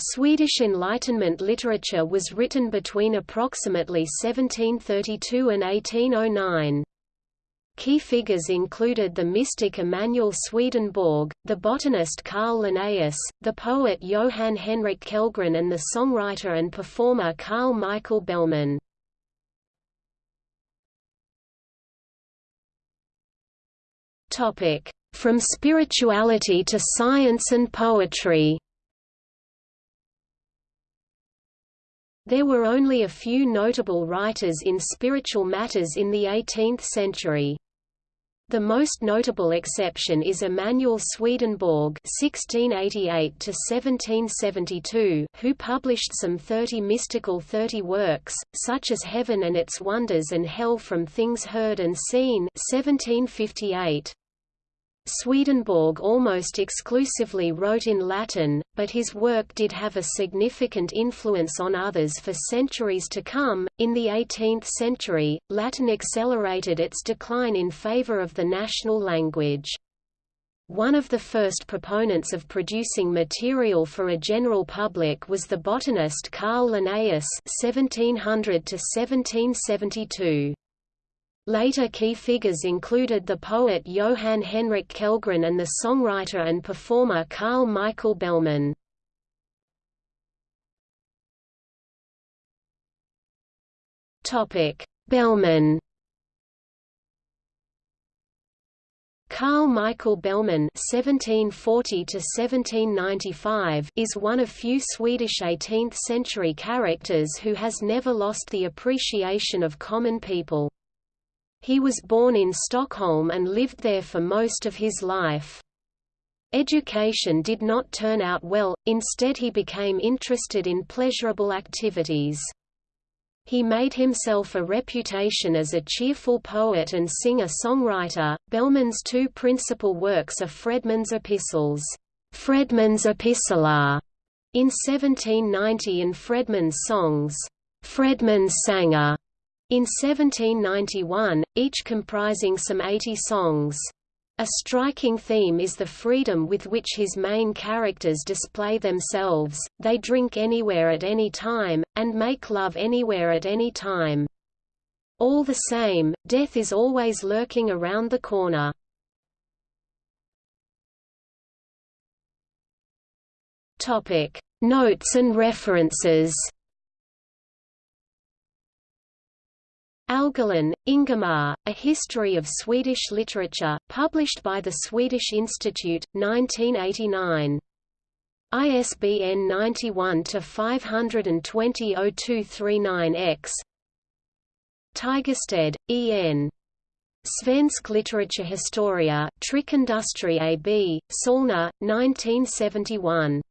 Swedish Enlightenment literature was written between approximately 1732 and 1809. Key figures included the mystic Emanuel Swedenborg, the botanist Carl Linnaeus, the poet Johann Henrik Kellgren and the songwriter and performer Carl Michael Bellman. From spirituality to science and poetry There were only a few notable writers in spiritual matters in the 18th century. The most notable exception is Emanuel Swedenborg (1688–1772), who published some 30 mystical 30 works, such as Heaven and Its Wonders and Hell from Things Heard and Seen (1758). Swedenborg almost exclusively wrote in Latin, but his work did have a significant influence on others for centuries to come. In the 18th century, Latin accelerated its decline in favor of the national language. One of the first proponents of producing material for a general public was the botanist Carl Linnaeus (1700–1772). Later key figures included the poet Johann Henrik Kellgren and the songwriter and performer Carl Michael Bellman. Bellman Carl Michael Bellman (1740–1795) is one of few Swedish 18th-century characters who has never lost the appreciation of common people. He was born in Stockholm and lived there for most of his life. Education did not turn out well, instead he became interested in pleasurable activities. He made himself a reputation as a cheerful poet and singer-songwriter. Bellman's two principal works are Fredman's Epistles, Fredman's Epistolar, in 1790 and Fredman's Songs, Fredman's Sanger, in 1791, each comprising some 80 songs. A striking theme is the freedom with which his main characters display themselves, they drink anywhere at any time, and make love anywhere at any time. All the same, death is always lurking around the corner. Notes and references Algulin, Ingemar, A History of Swedish Literature, published by the Swedish Institute, 1989. ISBN 91-520-0239-X Tigerstedt, E. N. Svensk Litteraturhistoria, Tryckindustri AB, Solna, 1971.